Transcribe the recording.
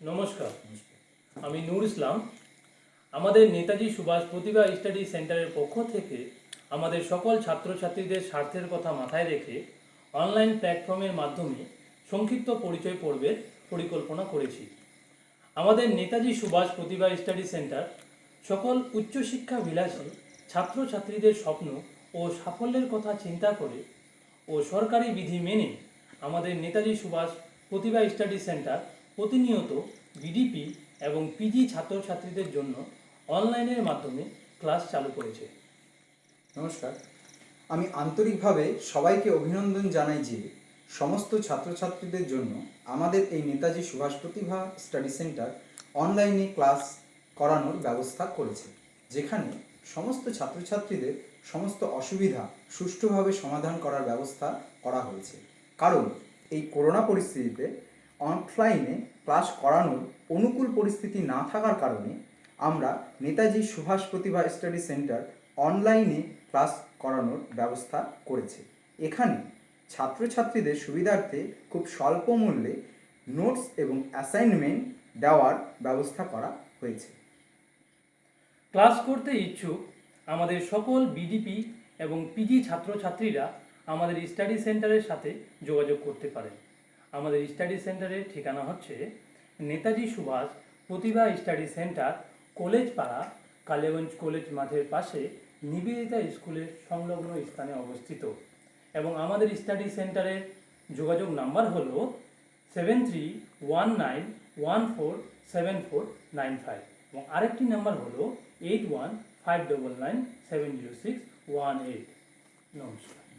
নমস্কার। আমি নূর ইসলাম। আমাদের নেতাজি সুভাষ প্রতিভা স্টাডি সেন্টারের পক্ষ থেকে আমাদের সকল ছাত্রছাত্রীদের স্বার্থের কথা মাথায় রেখে অনলাইন প্ল্যাটফর্মের মাধ্যমে সংক্ষিপ্ত পরিচয় পর্বের পরিকল্পনা করেছি। আমাদের নেতাজি সুভাষ প্রতিভা স্টাডি সেন্টার সকল উচ্চশিক্ষা বিলাসী ছাত্রছাত্রীদের স্বপ্ন ও সাফল্যের কথা চিন্তা করে ও সরকারি বিধি মেনে আমাদের নেতাজি সুভাষ প্রতিভা স্টাডি সেন্টার প্রতিনিয়ত বিডিপি এবং পিজি ছাত্রছাত্রীদের জন্য অনলাইনের মাধ্যমে ক্লাস চালু করেছে। নমস্কার। আমি আন্তরিকভাবে সবাইকে অভিনন্দন জানাই যে সমস্ত ছাত্রছাত্রীদের জন্য আমাদের এই নেতাজি সুভাষ প্রতিভা স্টাডি সেন্টার অনলাইনে ক্লাস করানোর ব্যবস্থা করেছে, যেখানে সমস্ত ছাত্রছাত্রীদের সমস্ত অসুবিধা সুষ্ঠুভাবে সমাধান করার ব্যবস্থা করা হয়েছে। কারণ এই করোনা পরিস্থিতিতে অফলাইনে ক্লাস করানোর অনুকূল পরিস্থিতি না থাকার কারণে আমরা নেতাজি সুভাষ প্রতিভা স্টাডি সেন্টার অনলাইনে ক্লাস করানোর ব্যবস্থা করেছে। এখানে ছাত্রছাত্রীদের সুবিধার্থে খুব স্বল্প মূল্যে নোটস এবং অ্যাসাইনমেন্ট দেওয়ার ব্যবস্থা করা হয়েছে। ক্লাস করতে ইচ্ছুক আমাদের সকল বিডিপি এবং পিজি ছাত্রছাত্রীরা আমাদের স্টাডি সেন্টারের সাথে যোগাযোগ করতে পারেন। আমাদের স্টাডি সেন্টারের ঠিকানা হচ্ছে Netaji Subhash Pratibha study centre college Para Kaliaganj college মাঠের পাশে নিবেদিতা স্কুলের সংলগ্ন স্থানে অবস্থিত। এবং আমাদের স্টাডি সেন্টারের যোগাযোগ নাম্বার হল seven three one nine one four seven four nine five এবং আরেকটি নাম্বার হলো eight one five double nine seven zero six one eight নমস্কার।